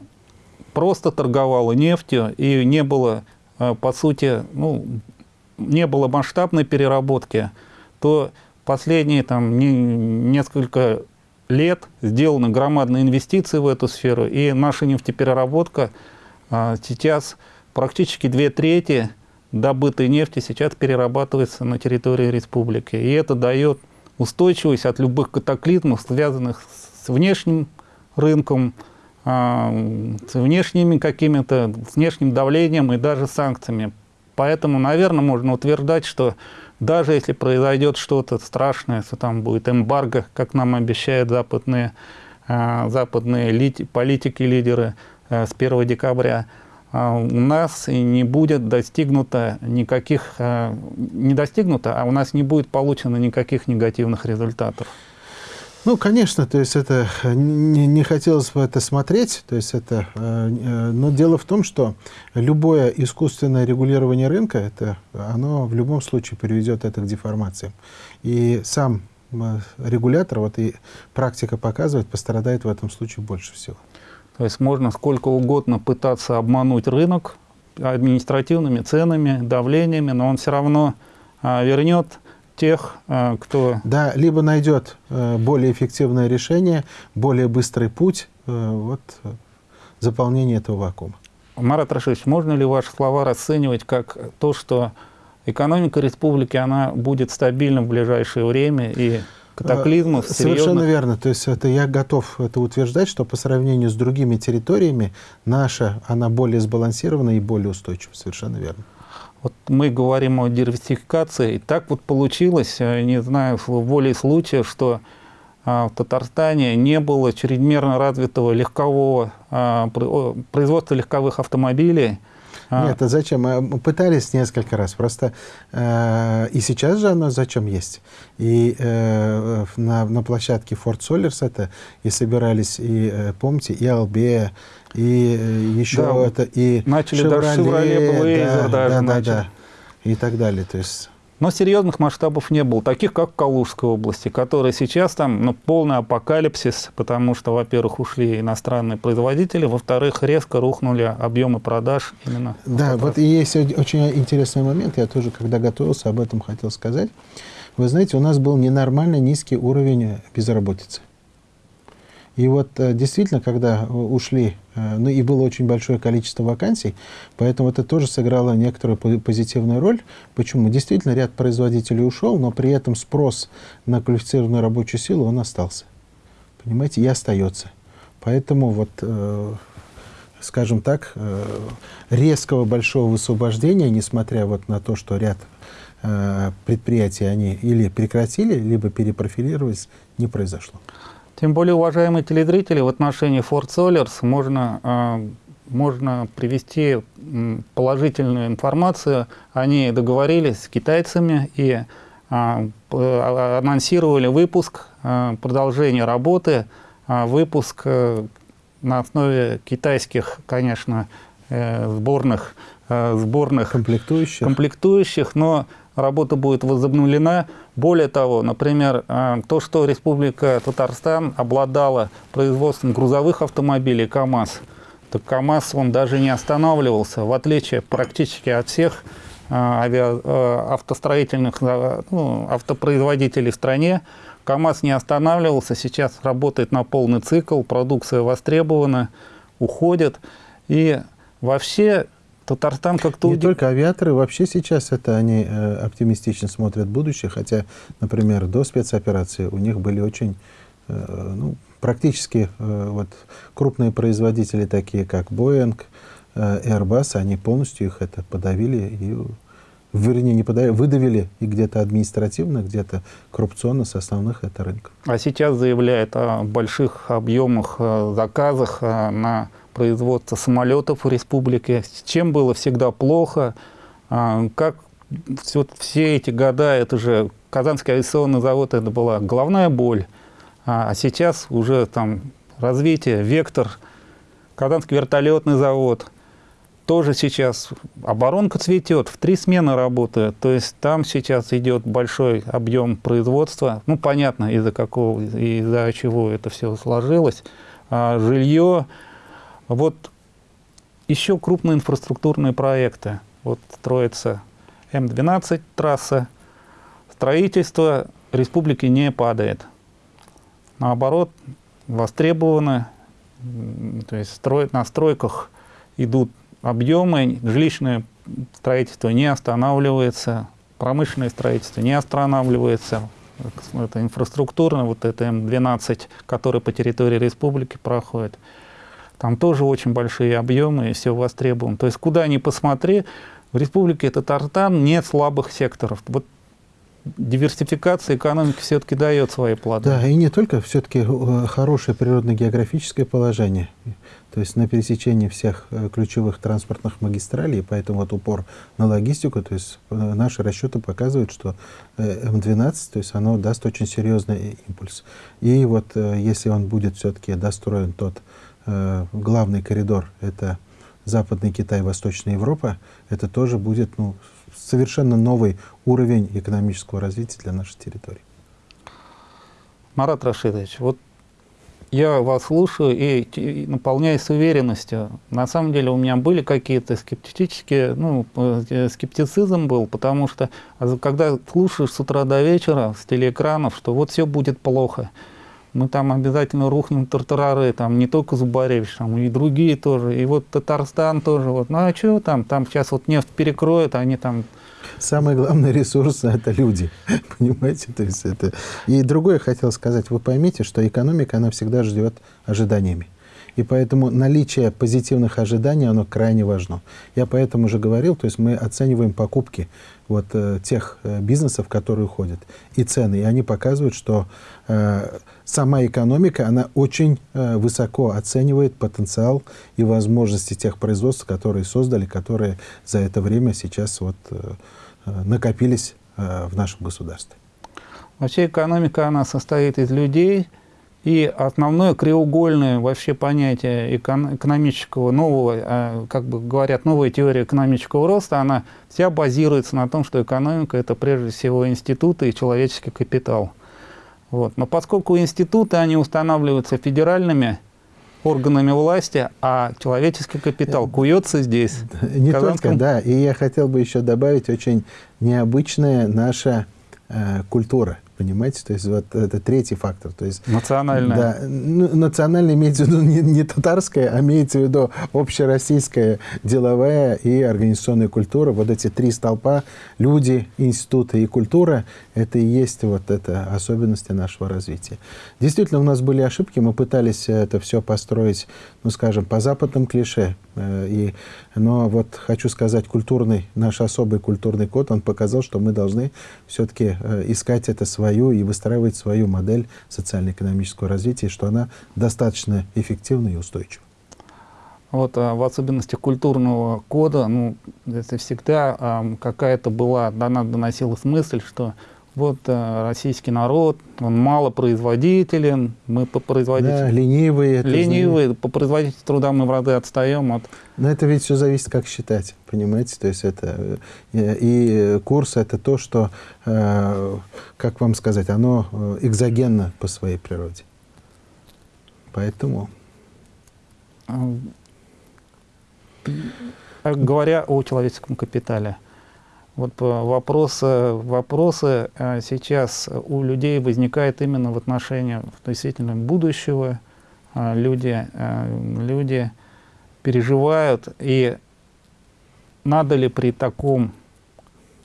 просто торговала нефтью и не было, э, по сути, ну, не было масштабной переработки, то последние там, не, несколько лет сделаны громадные инвестиции в эту сферу, и наша нефтепереработка а, сейчас практически две трети добытой нефти сейчас перерабатывается на территории республики. И это дает устойчивость от любых катаклизмов, связанных с внешним рынком, а, с внешними какими-то, с внешним давлением и даже санкциями. Поэтому, наверное, можно утверждать, что даже если произойдет что-то страшное, если там будет эмбарго, как нам обещают западные, э, западные политики, лидеры э, с 1 декабря, у нас не будет достигнуто никаких, не достигнуто, а у нас не будет получено никаких негативных результатов. Ну, конечно, то есть это не, не хотелось бы это смотреть, то есть это, э, но дело в том, что любое искусственное регулирование рынка, это, оно в любом случае приведет это к деформациям. И сам э, регулятор, вот и практика показывает, пострадает в этом случае больше всего. То есть можно сколько угодно пытаться обмануть рынок административными ценами, давлениями, но он все равно а, вернет тех, э, кто... Да, либо найдет э, более эффективное решение, более быстрый путь э, вот, заполнения этого вакуума. Марат Рашидович, можно ли ваши слова расценивать как то, что экономика республики она будет стабильна в ближайшее время и катаклизмов Совершенно серьезных... верно. То есть это я готов это утверждать, что по сравнению с другими территориями наша, она более сбалансирована и более устойчива. Совершенно верно. Вот мы говорим о диверсификации, и так вот получилось, э, не знаю, в воле случая, что а, в Татарстане не было чрезмерно развитого легкового производства легковых автомобилей. А. Нет, а зачем? Мы пытались несколько раз. Просто э, и сейчас же оно зачем есть. И э, на, на площадке Ford Solers это и собирались, и э, помните, и Албея, и э, еще да, это, и начали Chevrolet, даже Chevrolet Blazer да, даже да, начали. Да, да, и так далее. То есть но серьезных масштабов не было, таких как в Калужской области, которые сейчас там ну, полный апокалипсис, потому что, во-первых, ушли иностранные производители, во-вторых, резко рухнули объемы продаж именно. Да, вот и есть очень интересный момент, я тоже, когда готовился, об этом хотел сказать. Вы знаете, у нас был ненормально низкий уровень безработицы. И вот э, действительно, когда ушли, э, ну и было очень большое количество вакансий, поэтому это тоже сыграло некоторую позитивную роль. Почему? Действительно, ряд производителей ушел, но при этом спрос на квалифицированную рабочую силу, он остался. Понимаете, и остается. Поэтому вот, э, скажем так, резкого большого высвобождения, несмотря вот на то, что ряд предприятий они или прекратили, либо перепрофилировались, не произошло. Тем более, уважаемые телезрители, в отношении Ford Solers можно, э, можно привести положительную информацию. Они договорились с китайцами и э, анонсировали выпуск, э, продолжение работы, выпуск на основе китайских, конечно, сборных, сборных комплектующих. комплектующих, но работа будет возобновлена. Более того, например, э, то, что Республика Татарстан обладала производством грузовых автомобилей КАМАЗ, то КАМАЗ он даже не останавливался, в отличие практически от всех э, авиа, э, автостроительных ну, автопроизводителей в стране. КАМАЗ не останавливался, сейчас работает на полный цикл, продукция востребована, уходит. И вообще Татарстан как-то... Не только авиаторы, вообще сейчас это они э, оптимистично смотрят будущее, хотя, например, до спецоперации у них были очень, э, ну, практически э, вот, крупные производители, такие как Boeing, э, Airbus, они полностью их это подавили и вернее, не подавили, выдавили и где-то административно, где-то коррупционно с основных это рынков. А сейчас заявляет о больших объемах э, заказах э, на производства самолетов в республике, с чем было всегда плохо, а, как все, все эти года, это же Казанский авиационный завод, это была головная боль, а, а сейчас уже там развитие, вектор, Казанский вертолетный завод, тоже сейчас оборонка цветет, в три смены работает, то есть там сейчас идет большой объем производства, ну понятно из-за какого, из-за чего это все сложилось, а жилье, вот еще крупные инфраструктурные проекты. Вот строится М12 трасса, строительство республики не падает. Наоборот, востребованы, то есть строят на стройках идут объемы, жилищное строительство не останавливается, промышленное строительство не останавливается, это инфраструктурно, вот это М12, который по территории республики проходит, там тоже очень большие объемы и все востребовано. То есть куда ни посмотри, в республике Татарстан нет слабых секторов. Вот диверсификация экономики все-таки дает свои плоды. Да, и не только все-таки э, хорошее природно-географическое положение, то есть на пересечении всех э, ключевых транспортных магистралей, поэтому вот упор на логистику, то есть э, наши расчеты показывают, что М12, то есть оно даст очень серьезный импульс. И вот если он будет все-таки достроен тот главный коридор, это Западный Китай, Восточная Европа, это тоже будет ну, совершенно новый уровень экономического развития для нашей территории. Марат Рашидович, вот я вас слушаю и наполняюсь уверенностью. На самом деле у меня были какие-то скептические, ну, э, скептицизм был, потому что а когда слушаешь с утра до вечера с телеэкранов, что вот все будет плохо, мы там обязательно рухнем тартарары, там не только Зубаревич, там и другие тоже, и вот Татарстан тоже, вот, ну а что там, там сейчас вот нефть перекроют, они там... Самый главный ресурс – это люди, <laughs> понимаете, то есть это... И другое хотел сказать, вы поймите, что экономика, она всегда ждет ожиданиями. И поэтому наличие позитивных ожиданий, оно крайне важно. Я поэтому уже говорил, то есть мы оцениваем покупки вот, э, тех э, бизнесов, которые уходят, и цены. И они показывают, что э, сама экономика, она очень э, высоко оценивает потенциал и возможности тех производств, которые создали, которые за это время сейчас вот, э, э накопились э, в нашем государстве. Вообще экономика, она состоит из людей, и основное краеугольное вообще понятие экономического нового, а, как бы говорят, новая теория экономического роста, она вся базируется на том, что экономика – это прежде всего институты и человеческий капитал. Вот. Но поскольку институты, они устанавливаются федеральными органами власти, а человеческий капитал куется здесь. <laughs> Не Казанском... только, да. И я хотел бы еще добавить очень необычная наша э, культура. Понимаете, то есть вот это третий фактор. То есть, национальная. Да, ну, национальная имеется в виду не, не татарская, а имеется в виду общероссийская деловая и организационная культура. Вот эти три столпа, люди, институты и культура, это и есть вот это особенности нашего развития. Действительно, у нас были ошибки, мы пытались это все построить, ну, скажем, по западным клише. Э, и, но вот хочу сказать, культурный, наш особый культурный код, он показал, что мы должны все-таки э, искать это свое свою и выстраивать свою модель социально-экономического развития, что она достаточно эффективна и устойчива. Вот, а в особенности культурного кода, ну, это всегда какая-то была, дана, доносилась мысль, что вот а, российский народ, он малопроизводителен, мы по производительности... Да, ленивые. Ленивые, по производительности труда мы в разы отстаем от... Но это ведь все зависит, как считать, понимаете? То есть это... Э, и курс — это то, что, э, как вам сказать, оно э, экзогенно по своей природе. Поэтому... Говоря о человеческом капитале, вот вопросы, вопросы э, сейчас у людей возникают именно в отношении относительно будущего. Э, люди, э, люди переживают, и надо ли при таком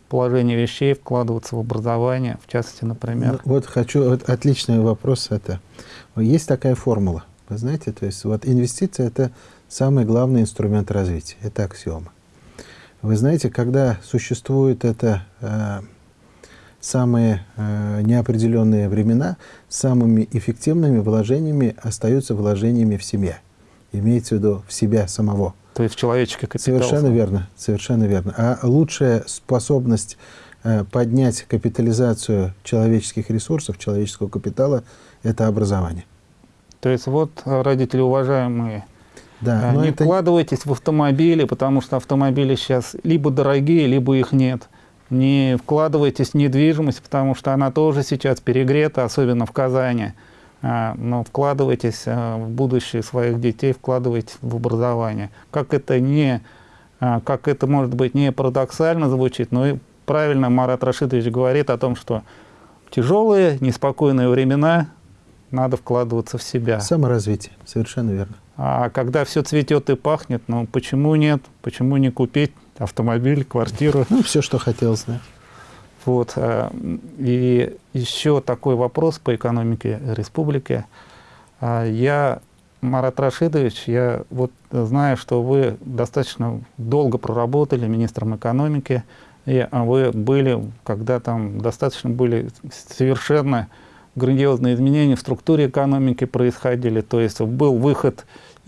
положении вещей вкладываться в образование, в частности, например? Ну, вот хочу, вот отличный вопрос это. Есть такая формула, вы знаете, то есть вот инвестиция – это самый главный инструмент развития, это аксиома. Вы знаете, когда существуют это э, самые э, неопределенные времена, самыми эффективными вложениями остаются вложениями в семье. Имеется в виду в себя самого. То есть в человеческий капитал. Совершенно верно, совершенно верно. А лучшая способность э, поднять капитализацию человеческих ресурсов, человеческого капитала – это образование. То есть вот, родители уважаемые, да, а, не это... вкладывайтесь в автомобили, потому что автомобили сейчас либо дорогие, либо их нет. Не вкладывайтесь в недвижимость, потому что она тоже сейчас перегрета, особенно в Казани. а, но вкладывайтесь а, в будущее своих детей, вкладывайтесь в образование. Как это не, как это может быть не парадоксально звучит, но и правильно Марат Рашидович говорит о том, что тяжелые, неспокойные времена надо вкладываться в себя. Саморазвитие, совершенно верно. А когда все цветет и пахнет, ну почему нет? Почему не купить автомобиль, квартиру? Ну, все, что хотелось, да. Вот. э, И еще такой вопрос по экономике республики. А, Я, Марат Рашидович, я вот знаю, что вы достаточно долго проработали министром экономики, и вы были, когда там достаточно были совершенно грандиозные изменения в структуре экономики происходили, то есть был выход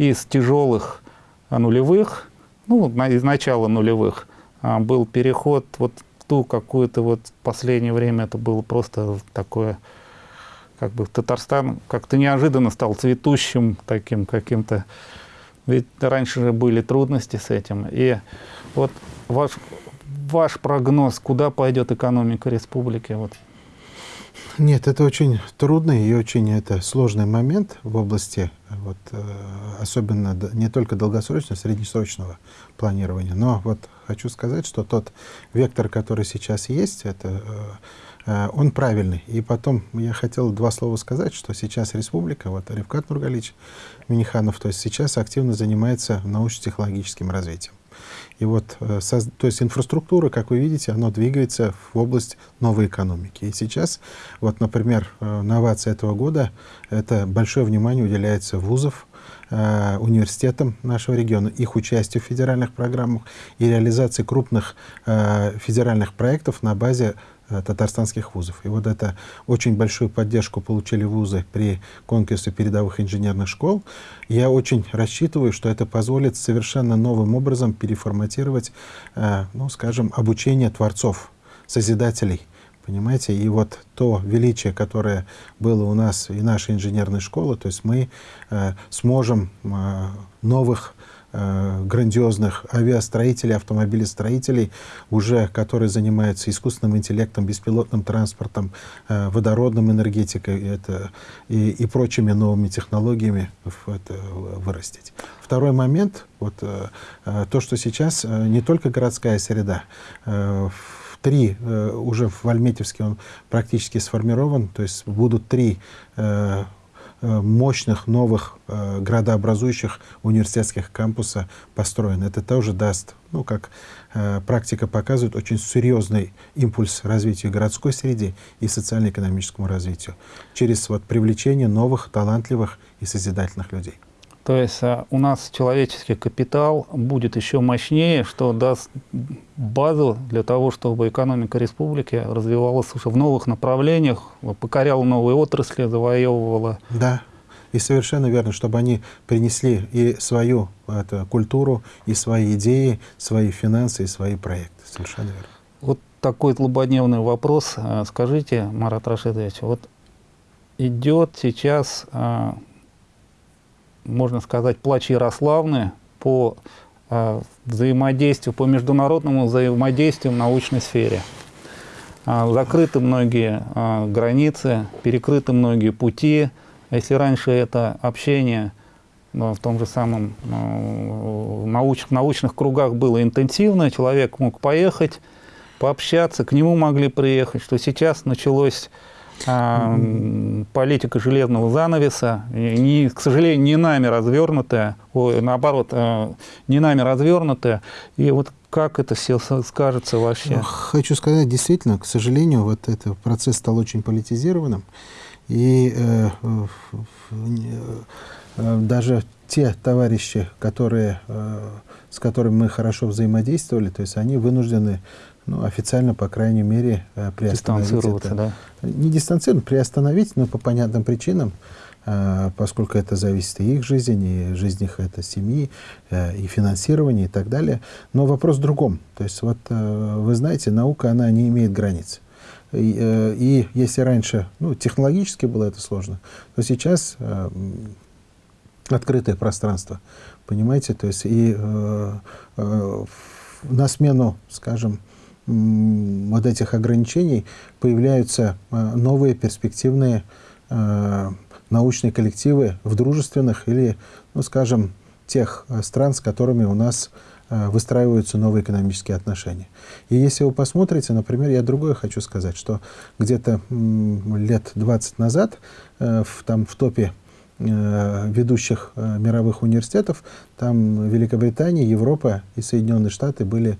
из тяжелых а, нулевых, ну, из начала нулевых, а, был переход вот в ту какую-то вот в последнее время это было просто такое, как бы Татарстан как-то неожиданно стал цветущим таким каким-то, ведь раньше же были трудности с этим. И вот ваш, ваш прогноз, куда пойдет экономика республики? Вот. Нет, это очень трудный и очень это сложный момент в области, вот, э, особенно не только долгосрочного, среднесрочного планирования. Но вот хочу сказать, что тот вектор, который сейчас есть, это, э, э, он правильный. И потом я хотел два слова сказать, что сейчас республика, вот Ревкат Нургалич Миниханов, то есть сейчас активно занимается научно-технологическим развитием. И вот, э, то есть инфраструктура, как вы видите, она двигается в область новой экономики. И сейчас, вот, например, э, новация этого года, это большое внимание уделяется вузов, э, университетам нашего региона, их участию в федеральных программах и реализации крупных федеральных проектов на базе татарстанских вузов. И вот это очень большую поддержку получили вузы при конкурсе передовых инженерных школ. Я очень рассчитываю, что это позволит совершенно новым образом переформатировать, э, ну, скажем, обучение творцов, созидателей. Понимаете, и вот то величие, которое было у нас и нашей инженерной школы, то есть мы э, сможем э, новых э, грандиозных авиастроителей, автомобилестроителей, уже которые занимаются искусственным интеллектом, беспилотным транспортом, э, водородным энергетикой это, и, и прочими новыми технологиями это вырастить. Второй момент, вот, э, э, то, что сейчас э, не только городская среда, э, три, э, уже в Альметьевске он практически сформирован, то есть будут три э, э, мощных новых э, градообразующих университетских кампуса построены. Это тоже даст, ну, как э, практика показывает, очень серьезный импульс развитию городской среды и социально-экономическому развитию через вот, привлечение новых, талантливых и созидательных людей. То есть а, у нас человеческий капитал будет еще мощнее, что даст базу для того, чтобы экономика республики развивалась уже в новых направлениях, покоряла новые отрасли, завоевывала. Да, и совершенно верно, чтобы они принесли и свою это, культуру, и свои идеи, свои финансы, и свои проекты. Совершенно верно. Вот такой злободневный вопрос. А, Скажите, Марат Рашидович, вот идет сейчас, а, можно сказать, плач Ярославны по а, взаимодействию, по международному взаимодействию в научной сфере. А, Закрыты многие а, границы, перекрыты многие пути. Если раньше это общение ну, в том же самом ну, науч- научных кругах было интенсивно, человек мог поехать, пообщаться, к нему могли приехать, что сейчас началось а, политика железного занавеса, не, к сожалению, не нами развернутая, ой, наоборот, а, не нами развернутая, и вот как это все скажется вообще? Ну, Хочу сказать, действительно, к сожалению, вот этот процесс стал очень политизированным. И э, э, даже те товарищи, которые, э, с которыми мы хорошо взаимодействовали, то есть они вынуждены ну, официально, по крайней мере, э, приостановить Дистанцироваться, это. да? Не дистанцировать, приостановить, но по понятным причинам, э, поскольку это зависит и их жизнь, и жизнь их это семьи, э, и финансирование, и так далее. Но вопрос в другом. То есть, вот вы знаете, наука, она не имеет границ. И, и если раньше, ну, технологически было это сложно, то сейчас открытое пространство, понимаете, то есть и на смену, скажем, вот этих ограничений появляются э, новые перспективные э, научные коллективы в дружественных или, ну, скажем, тех э, стран, с которыми у нас выстраиваются новые экономические отношения. И если вы посмотрите, например, я другое хочу сказать, что где-то лет 20 назад в, там в топе ведущих мировых университетов, там Великобритания, Европа и Соединенные Штаты были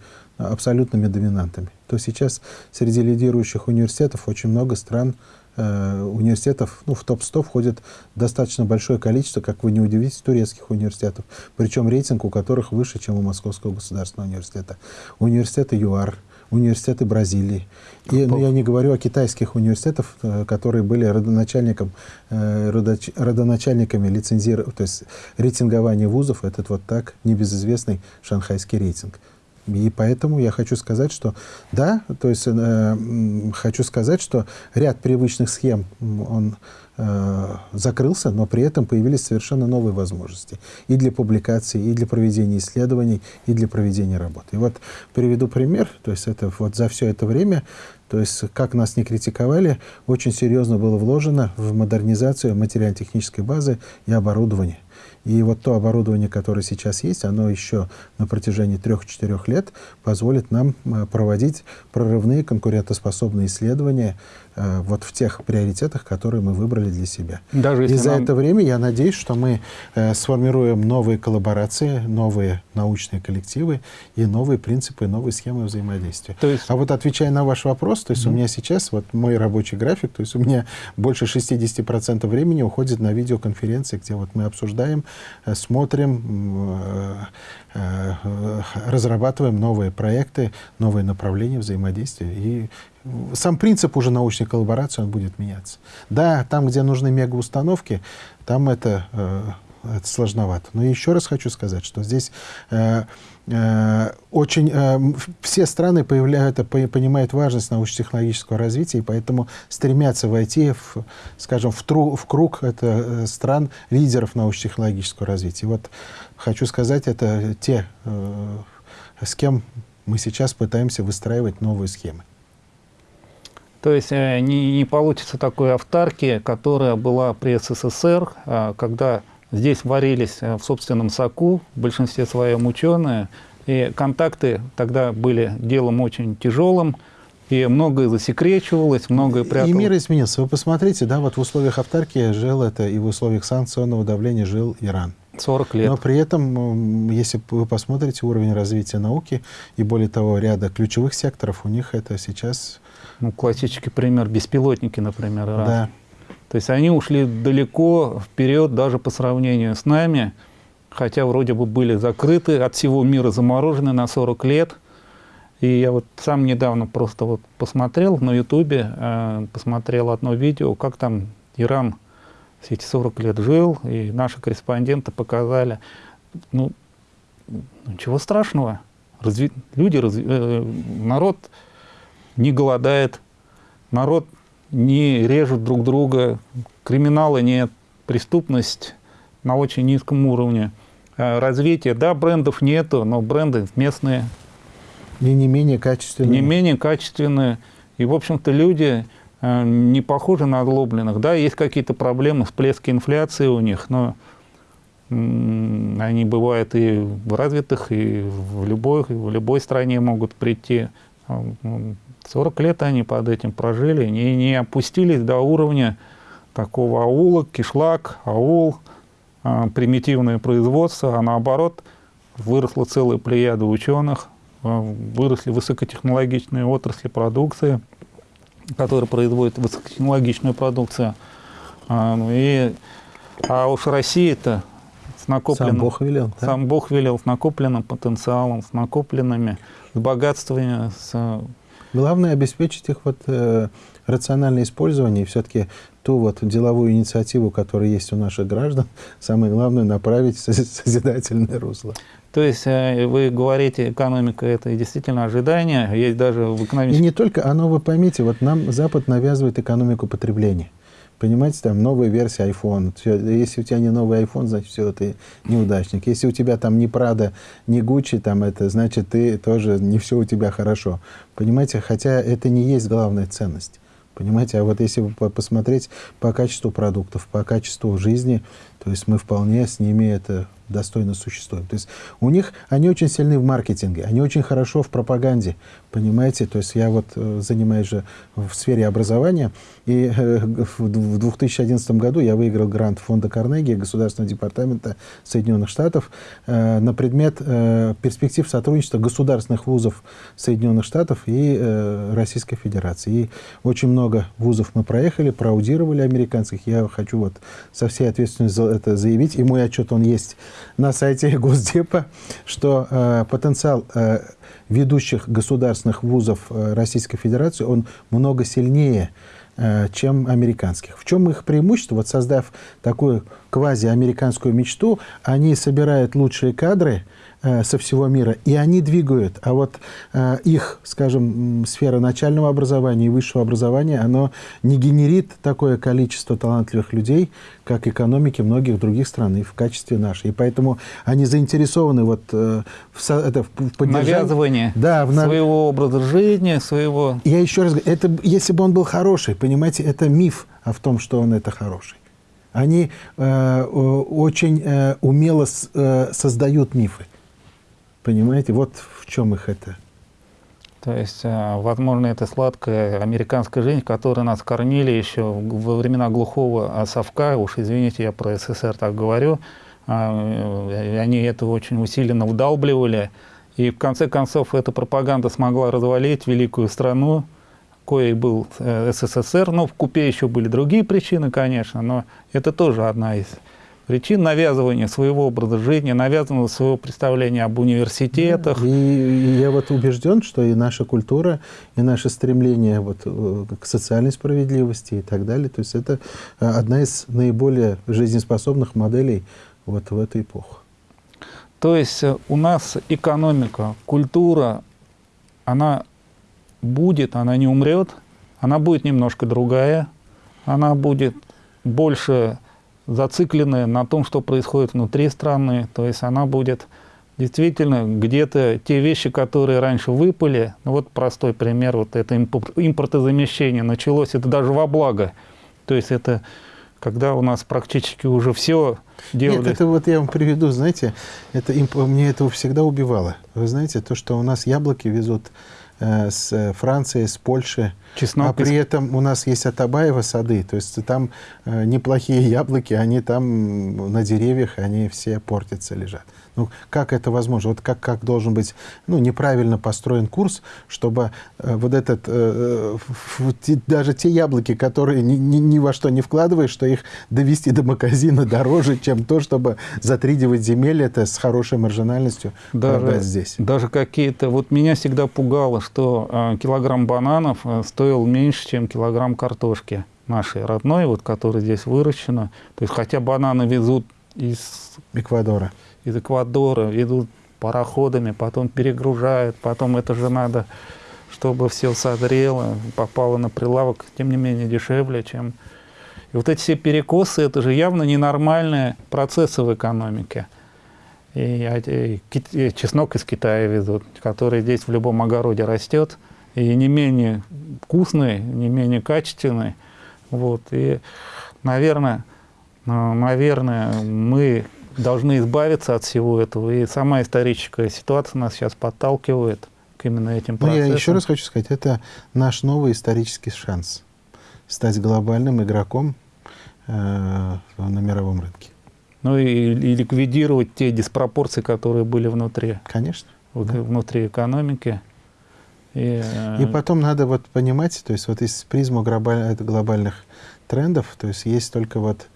абсолютными доминантами. То сейчас среди лидирующих университетов очень много стран, э, университетов, ну, в топ-100 входит достаточно большое количество, как вы не удивитесь, турецких университетов. Причем рейтинг у которых выше, чем у Московского государственного университета. Университеты ЮАР, университеты Бразилии. И ну, я не говорю о китайских университетах, э, которые были родоначальником, э, родоначальниками лицензирования, то есть рейтингования вузов, этот вот так небезызвестный шанхайский рейтинг. И поэтому я хочу сказать, что да, то есть э, хочу сказать, что ряд привычных схем он э, закрылся, но при этом появились совершенно новые возможности и для публикации, и для проведения исследований, и для проведения работы. И вот приведу пример, то есть это вот за все это время, то есть как нас не критиковали, очень серьезно было вложено в модернизацию материально-технической базы и оборудования. И вот то оборудование, которое сейчас есть, оно еще на протяжении трех-четырех лет позволит нам э, проводить прорывные конкурентоспособные исследования э, вот в тех приоритетах, которые мы выбрали для себя. Даже и за нам... это время я надеюсь, что мы э, сформируем новые коллаборации, новые научные коллективы и новые принципы, новые схемы взаимодействия. То есть... А вот отвечая на ваш вопрос, то есть mm -hmm. у меня сейчас вот мой рабочий график, то есть у меня больше 60% времени уходит на видеоконференции, где вот мы обсуждаем Э, смотрим, э, э, разрабатываем новые проекты, новые направления взаимодействия. И сам принцип уже научной коллаборации, он будет меняться. Да, там, где нужны мегаустановки, там это это сложновато. Но еще раз хочу сказать, что здесь очень э, все страны появляют, понимают важность научно-технологического развития, и поэтому стремятся войти, в, скажем, в, тру, в круг это, э, стран лидеров научно-технологического развития. И вот хочу сказать, это те, э, с кем мы сейчас пытаемся выстраивать новые схемы. То есть э, не, не получится такой автарки, которая была при СССР, э, когда Здесь варились э, в собственном соку, в большинстве своем ученые, и контакты тогда были делом очень тяжелым, и многое засекречивалось, многое пряталось. И мир изменился. Вы посмотрите, да, вот в условиях автаркии жил это, и в условиях санкционного давления жил Иран. 40 лет. Но при этом, если вы посмотрите уровень развития науки, и более того, ряда ключевых секторов, у них это сейчас... Ну, классический пример, беспилотники, например, Иран. Да. То есть они ушли далеко вперед даже по сравнению с нами, хотя вроде бы были закрыты, от всего мира заморожены на 40 лет. И я вот сам недавно просто вот посмотрел на ютубе, э, посмотрел одно видео, как там Иран все эти 40 лет жил, и наши корреспонденты показали, ну, ничего страшного, разви... люди, разви... э, народ не голодает, народ не режут друг друга, криминала нет, преступность на очень низком уровне. Э, развитие, да, брендов нету, но бренды местные. И не менее качественные. Не менее качественные. И, в общем-то, люди э, не похожи на озлобленных. Да, есть какие-то проблемы, всплески инфляции у них, но они бывают и в развитых, и в любой, в любой стране могут прийти. А, 40 лет они под этим прожили, не, не опустились до уровня такого аула, кишлак, аул, а, примитивное производство, а наоборот выросла целая плеяда ученых, а, выросли высокотехнологичные отрасли продукции, которые производят высокотехнологичную продукцию. Ну и, а уж Россия-то с накопленным... Сам Бог велел. Да? Сам Бог велел с накопленным потенциалом, с накопленными, с богатствами, с Главное обеспечить их вот, э, рациональное использование и все-таки ту вот деловую инициативу, которая есть у наших граждан, <laughs> самое главное направить в созидательное русло. То есть э, вы говорите, экономика – это действительно ожидание, есть даже в экономике… И не только, оно, вы поймите, вот нам Запад навязывает экономику потребления. Понимаете, там новая версия iPhone. Если у тебя не новый iPhone, значит, все, ты неудачник. Если у тебя там не Prada, не Gucci, там это, значит, ты тоже не все у тебя хорошо. Понимаете, хотя это не есть главная ценность. Понимаете, а вот если посмотреть по качеству продуктов, по качеству жизни, то есть мы вполне с ними это достойно существуем. То есть у них, они очень сильны в маркетинге, они очень хорошо в пропаганде, понимаете? То есть я вот э, занимаюсь же в сфере образования, и э, <laughs> в 2011 году я выиграл грант фонда Карнеги, Государственного департамента Соединенных Штатов э, на предмет перспектив сотрудничества государственных вузов Соединенных Штатов и Российской Федерации. И очень много вузов мы проехали, проаудировали американских. Я хочу вот со всей ответственностью это заявить, и мой отчет, он есть на сайте <laughs> Госдепа, что э, потенциал э, ведущих государственных вузов э, Российской Федерации, он много сильнее, э, чем американских. В чем их преимущество? Вот создав такую квази-американскую мечту, они собирают лучшие кадры, со всего мира, и они двигают. А вот э, их, скажем, сфера начального образования и высшего образования, оно не генерит такое количество талантливых людей, как экономики многих других стран и в качестве нашей. И поэтому они заинтересованы вот э, в, это, в поддержании... Навязывание да, в, своего образа жизни, своего... Я еще раз говорю, это, если бы он был хороший, понимаете, это миф о том, что он это хороший. Они э, очень э, умело с, э, создают мифы. Понимаете, вот в чем их это. То есть, э, возможно, это сладкая американская жизнь, которой нас кормили еще во времена глухого совка, уж извините, я про СССР так говорю, а, э, они это очень усиленно вдалбливали, и в конце концов эта пропаганда смогла развалить великую страну, коей был э, СССР, ну, в купе еще были другие причины, конечно, но это тоже одна из причин навязывания своего образа жизни, навязанного своего представления об университетах. И, и я вот убежден, что и наша культура, и наше стремление вот э, к социальной справедливости и так далее, то есть это э, одна из наиболее жизнеспособных моделей вот в эту эпоху. То есть э, у нас экономика, культура, она будет, она не умрет, она будет немножко другая, она будет больше зацикленная на том, что происходит внутри страны. То есть она будет действительно где-то те вещи, которые раньше выпали, ну вот простой пример, вот это импортозамещение началось, это даже во благо. То есть это когда у нас практически уже все делали. Нет, это вот я вам приведу, знаете, это, мне это всегда убивало. Вы знаете, то, что у нас яблоки везут с Франции, с Польши. Чеснок а при этом у нас есть Атабаева сады, то есть там э, неплохие яблоки, они там на деревьях, они все портятся, лежат. Ну, как это возможно? Вот как, как должен быть ну, неправильно построен курс, чтобы э, вот этот, э, э, даже те яблоки, которые ни, ни, ни во что не вкладываешь, что их довести до магазина дороже, чем то, чтобы за 3-9 земель это с хорошей маржинальностью даже, продать здесь. Даже какие-то... Вот меня всегда пугало, что э, килограмм бананов э, стоил меньше, чем килограмм картошки нашей родной, вот, которая здесь выращена. То есть хотя бананы везут из... Эквадора из Эквадора, идут пароходами, потом перегружают, потом это же надо, чтобы все созрело, попало на прилавок, тем не менее дешевле, чем... И вот эти все перекосы, это же явно ненормальные процессы в экономике. И, и, и чеснок из Китая везут, который здесь в любом огороде растет, и не менее вкусный, не менее качественный. Вот. И, наверное, наверное, мы должны избавиться от всего этого. И сама историческая ситуация нас сейчас подталкивает к именно этим процессам. Ну, я еще раз хочу сказать, это наш новый исторический шанс стать глобальным игроком э, на мировом рынке. Ну и, и ликвидировать те диспропорции, которые были внутри. Конечно. В, да. Внутри экономики. И, э... и потом надо вот понимать, то есть вот из призму глобаль, глобальных трендов, то есть есть только вот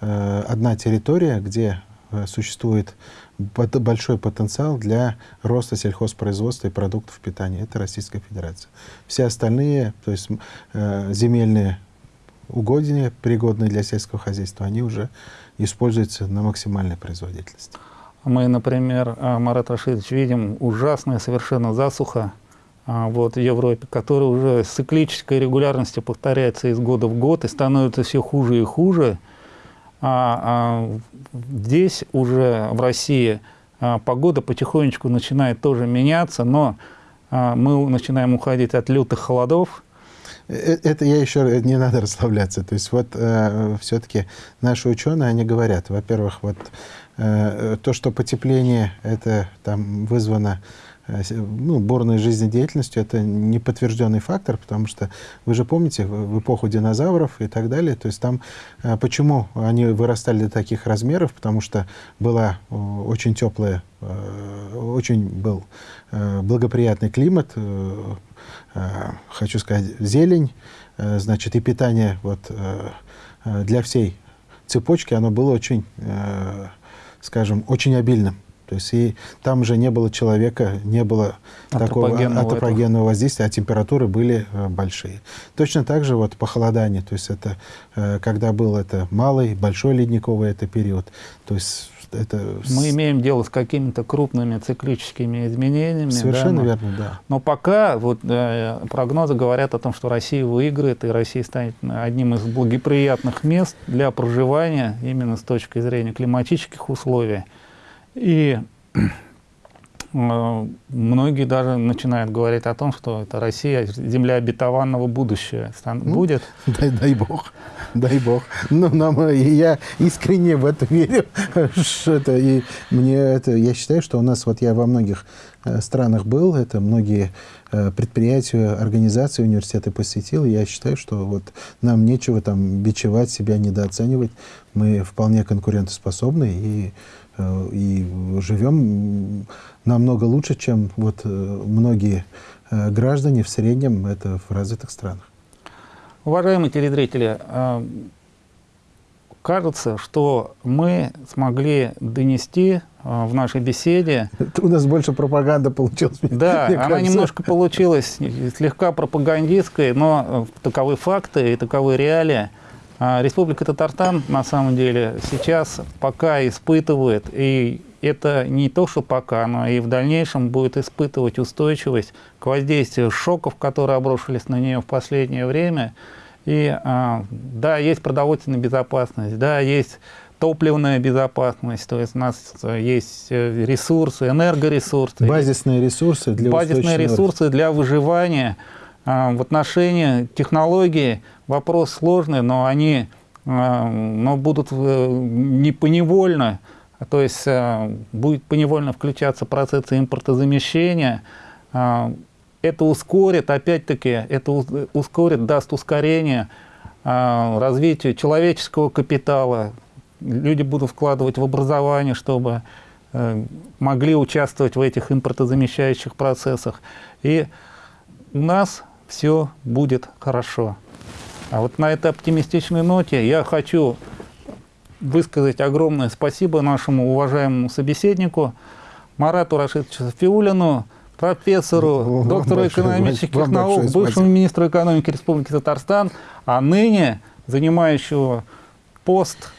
э, одна территория, где Э, существует большой потенциал для роста сельхозпроизводства и продуктов питания. Это Российская Федерация. Все остальные, то есть э, земельные угодья, пригодные для сельского хозяйства, они уже используются на максимальной производительности. Мы, например, э, Марат Рашидович, видим ужасная совершенно засуха вот, в Европе, которая уже с циклической регулярностью повторяется из года в год и становится все хуже и хуже. А, а здесь уже в России а, погода потихонечку начинает тоже меняться, но а, мы начинаем уходить от лютых холодов. Э, это я еще не надо расслабляться. То есть вот э, все-таки наши ученые, они говорят, во-первых, вот э, то, что потепление это там вызвано Э, ну, бурной жизнедеятельностью, это неподтвержденный фактор, потому что вы же помните, в эпоху динозавров и так далее, то есть там, э, почему они вырастали до таких размеров, потому что была очень теплая, э, очень был благоприятный климат, хочу сказать, зелень, значит, и питание вот для всей цепочки, оно было очень, скажем, очень обильным. То есть и там же не было человека, не было такого антропогенного воздействия, а температуры были э, большие. Точно так же вот похолодание, то есть это э, когда был это малый, большой ледниковый это период. То есть это... Мы имеем дело с какими-то крупными циклическими изменениями. Совершенно да, верно, да. Но пока вот, э, прогнозы говорят о том, что Россия выиграет, и Россия станет одним из благоприятных мест для проживания именно с точки зрения климатических условий. И э, многие даже начинают говорить о том, что это Россия, земля обетованного будущего ну, будет. <laughs> Дай, дай бог, дай бог. Ну, нам, я искренне в это верю. <laughs> Что это, и мне это, я считаю, что у нас, вот я во многих э, странах был, это многие э, предприятия, организации, университеты посетил, я считаю, что вот нам нечего там бичевать себя, недооценивать. Мы вполне конкурентоспособны и Э, и живем намного лучше, чем вот э, многие э, граждане в среднем это в развитых странах. Уважаемые телезрители, кажется, что мы смогли донести в нашей беседе... Это <laughs> у нас больше пропаганда получилась. Да, <laughs> она кажется. немножко получилась слегка пропагандистской, но таковы факты и таковы реалии. А Республика Татарстан, на самом деле, сейчас пока испытывает, и это не то, что пока, но и в дальнейшем будет испытывать устойчивость к воздействию шоков, которые обрушились на нее в последнее время. И а, да, есть продовольственная безопасность, да, есть топливная безопасность, то есть у нас есть э, ресурсы, энергоресурсы. Базисные ресурсы для Базисные ресурсы для выживания. А, в отношении технологии вопрос сложный, но они а, но будут э, не поневольно, то есть а, будет поневольно включаться процессы импортозамещения. Это ускорит, опять-таки, это ускорит, даст ускорение развитию человеческого капитала. Люди будут вкладывать в образование, чтобы э, могли участвовать в этих импортозамещающих процессах. И у нас все будет хорошо. А вот на этой оптимистичной ноте я хочу высказать огромное спасибо нашему уважаемому собеседнику Марату Рашидовичу Фиулину, профессору, доктору экономических наук, бывшему министру экономики Республики Татарстан, а ныне занимающего пост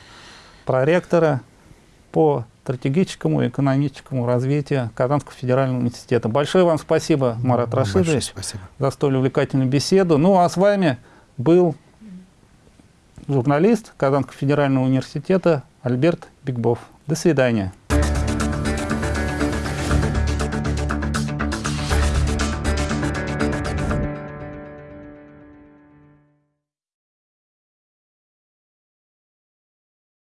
проректора по стратегическому и экономическому развитию Казанского федерального университета. Большое вам спасибо, Марат Рашидович, за столь увлекательную беседу. Ну а с вами был журналист Казанского федерального университета Альберт Бигбов. До свидания.